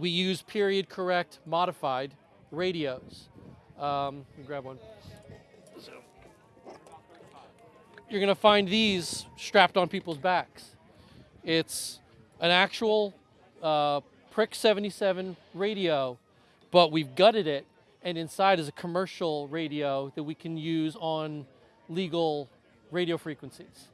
we use period correct modified radios. Um, let me grab one. So, you're going to find these strapped on people's backs. It's an actual uh, Prick 77 radio, but we've gutted it, and inside is a commercial radio that we can use on legal radio frequencies.